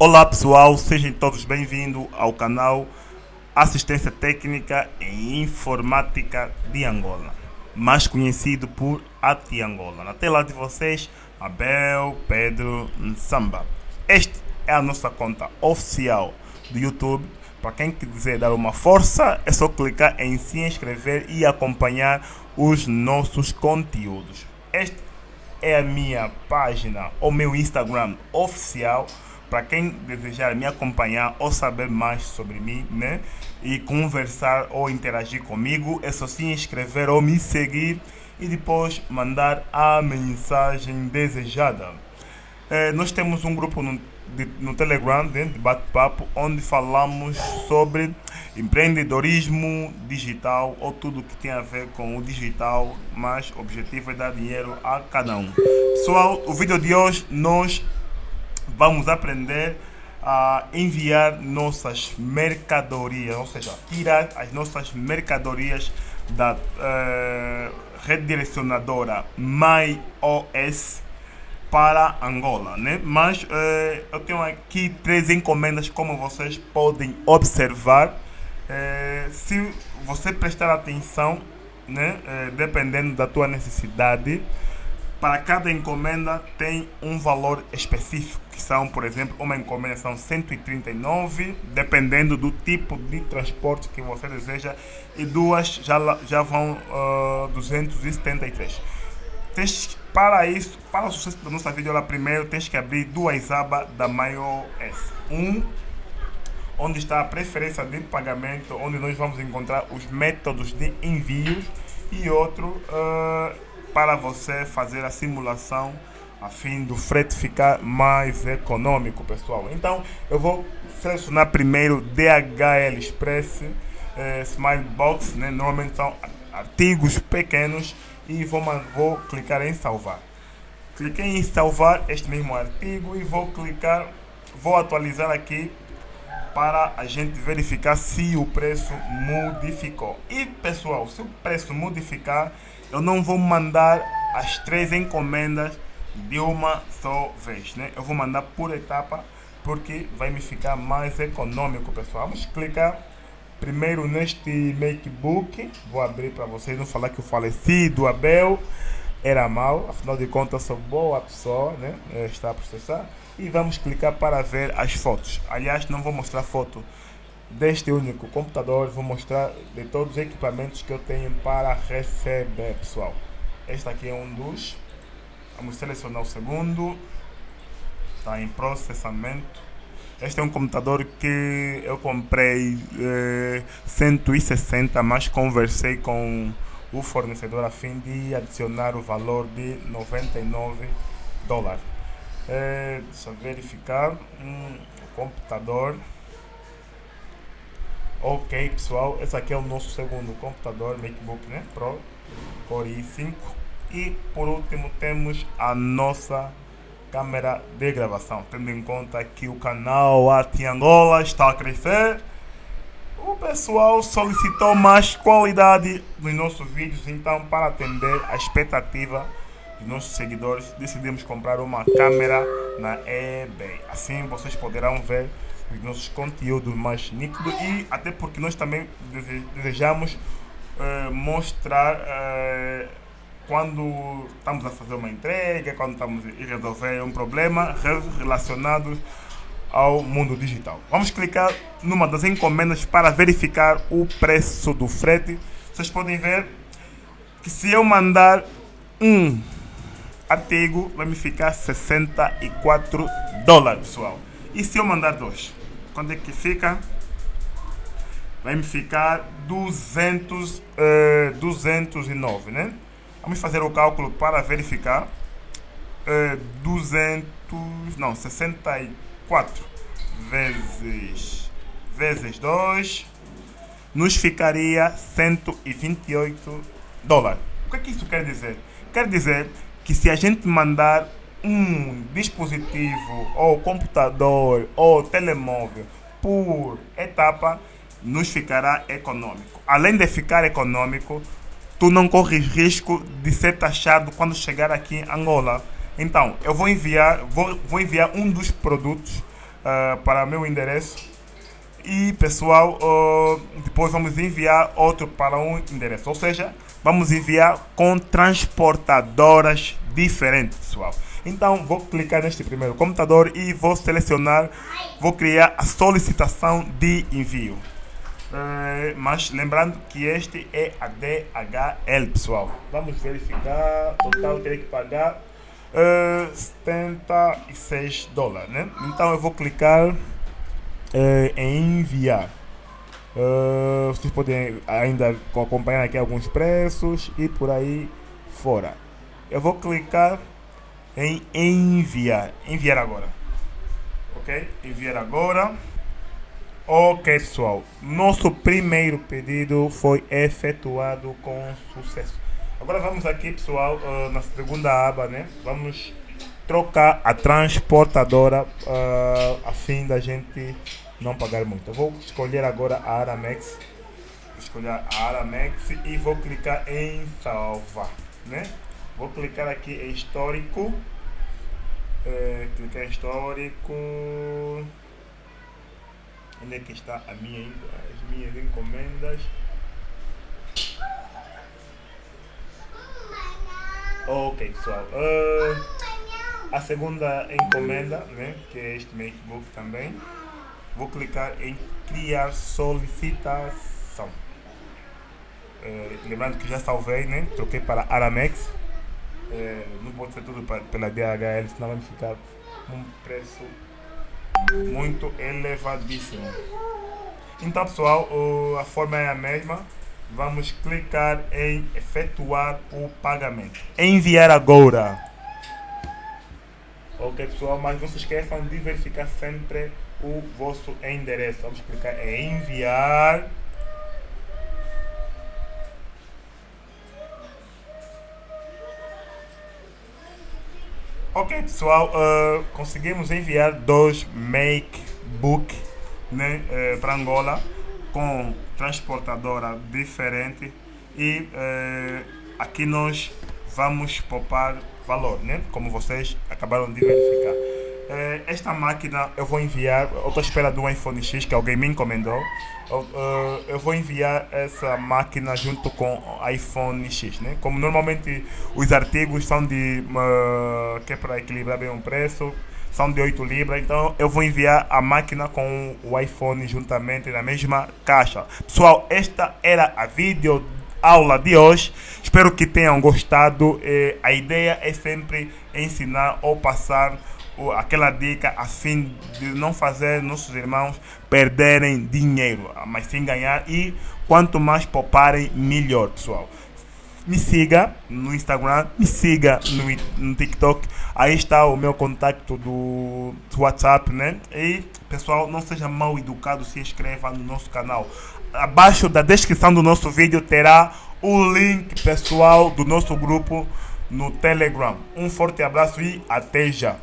Olá pessoal, sejam todos bem-vindos ao canal Assistência Técnica em Informática de Angola, mais conhecido por ATI Angola. Na tela de vocês, Abel Pedro Nsamba. Esta é a nossa conta oficial do YouTube. Para quem quiser dar uma força, é só clicar em se inscrever e acompanhar os nossos conteúdos. Esta é a minha página, o meu Instagram oficial para quem desejar me acompanhar ou saber mais sobre mim, né? E conversar ou interagir comigo, é só se inscrever ou me seguir e depois mandar a mensagem desejada. É, nós temos um grupo no, de, no Telegram, né, de bate-papo, onde falamos sobre empreendedorismo digital ou tudo que tem a ver com o digital, mas o objetivo é dar dinheiro a cada um. Pessoal, o vídeo de hoje nós vamos aprender a enviar nossas mercadorias, ou seja, tirar as nossas mercadorias da uh, rede direcionadora MyOS para Angola, né? Mas uh, eu tenho aqui três encomendas, como vocês podem observar. Uh, se você prestar atenção, né? dependendo da tua necessidade, para cada encomenda tem um valor específico, que são, por exemplo, uma encomenda são 139, dependendo do tipo de transporte que você deseja, e duas já, já vão uh, 273. Tens, para isso, para o sucesso da nossa videoaula, primeiro tens que abrir duas abas da MyOS. Um, onde está a preferência de pagamento, onde nós vamos encontrar os métodos de envio, e outro, uh, para você fazer a simulação a fim do frete ficar mais econômico, pessoal. Então, eu vou selecionar primeiro DHL Express eh, Smile Box, né? normalmente são artigos pequenos e vou, vou clicar em salvar. Cliquei em salvar este mesmo artigo e vou clicar, vou atualizar aqui para a gente verificar se o preço modificou. E pessoal, se o preço modificar, eu não vou mandar as três encomendas de uma só vez, né? Eu vou mandar por etapa porque vai me ficar mais econômico, pessoal. Vamos clicar primeiro neste MacBook. Vou abrir para vocês não falar que o falecido Abel era mal, afinal de contas sou boa pessoa, né? Está a processar. E vamos clicar para ver as fotos. Aliás, não vou mostrar foto deste único computador, vou mostrar de todos os equipamentos que eu tenho para receber, pessoal. Este aqui é um dos. Vamos selecionar o segundo. Está em processamento. Este é um computador que eu comprei eh, 160, mas conversei com o fornecedor a fim de adicionar o valor de 99 dólares. É, deixa eu verificar. Um computador. Ok, pessoal, esse aqui é o nosso segundo computador MacBook né? Pro Core i5 e por último temos a nossa câmera de gravação, tendo em conta que o canal Arte Angola está a crescer. O pessoal solicitou mais qualidade nos nossos vídeos, então para atender a expectativa dos nossos seguidores, decidimos comprar uma câmera na eBay. Assim vocês poderão ver os nossos conteúdos mais nítidos e até porque nós também desejamos uh, mostrar uh, quando estamos a fazer uma entrega, quando estamos a resolver um problema relacionado ao mundo digital. Vamos clicar numa das encomendas para verificar o preço do frete. Vocês podem ver que se eu mandar um artigo, vai me ficar 64 dólares, pessoal. E se eu mandar dois? Quanto é que fica? Vai me ficar 200, uh, 209, né? Vamos fazer o cálculo para verificar. Uh, 200, não, 64 vezes, vezes 2 nos ficaria 128 dólares. O que, é que isso quer dizer? Quer dizer que se a gente mandar um dispositivo ou computador ou telemóvel por etapa nos ficará econômico. Além de ficar econômico, tu não corres risco de ser taxado quando chegar aqui em Angola. Então, eu vou enviar, vou, vou enviar um dos produtos uh, para meu endereço. E pessoal, uh, depois vamos enviar outro para um endereço. Ou seja, vamos enviar com transportadoras diferentes, pessoal. Então vou clicar neste primeiro computador e vou selecionar, vou criar a solicitação de envio. Uh, mas lembrando que este é a DHL, pessoal. Vamos verificar. Total teria que pagar uh, 76 dólares, né? Então eu vou clicar uh, em enviar. Uh, vocês podem ainda acompanhar aqui alguns preços e por aí fora. Eu vou clicar em enviar. Enviar agora. Ok? Enviar agora. Ok, pessoal. Nosso primeiro pedido foi efetuado com sucesso. Agora vamos aqui, pessoal, uh, na segunda aba, né? Vamos trocar a transportadora uh, a fim da gente não pagar muito. Eu vou escolher agora a Aramex. Vou escolher a Aramex e vou clicar em salvar, né? Vou clicar aqui em histórico. É, clicar em histórico. Onde é que está a minha, as minhas encomendas? Ok, pessoal. Uh, a segunda encomenda, né, que é este MacBook também. Vou clicar em criar solicitação. Uh, lembrando que já salvei, né? Troquei para Aramex. Uh, não pode ser tudo pela DHL, senão vai ficar um preço muito elevadíssimo. Então pessoal, a forma é a mesma. Vamos clicar em efetuar o pagamento. Enviar agora. Ok pessoal, mas não se esqueçam de verificar sempre o vosso endereço. Vamos clicar em enviar. Ok, pessoal, uh, conseguimos enviar dois MacBook né, uh, para Angola com transportadora diferente e uh, aqui nós vamos poupar valor, né? Como vocês acabaram de verificar. Uh, esta máquina eu vou enviar, eu estou à espera do iPhone X que alguém me encomendou. Eu, uh, eu vou enviar essa máquina junto com iPhone X, né? Como normalmente os artigos são de uh, que é para equilibrar bem o preço, são de 8 libras, então eu vou enviar a máquina com o iPhone juntamente na mesma caixa. Pessoal, esta era a vídeo aula de hoje. Espero que tenham gostado. Eh, a ideia é sempre ensinar ou passar aquela dica a fim de não fazer nossos irmãos perderem dinheiro, mas sim ganhar e quanto mais pouparem, melhor, pessoal. Me siga no Instagram, me siga no, no TikTok. Aí está o meu contato do, do WhatsApp, né? E pessoal, não seja mal educado, se inscreva no nosso canal. Abaixo da descrição do nosso vídeo terá o link pessoal do nosso grupo no Telegram. Um forte abraço e até já.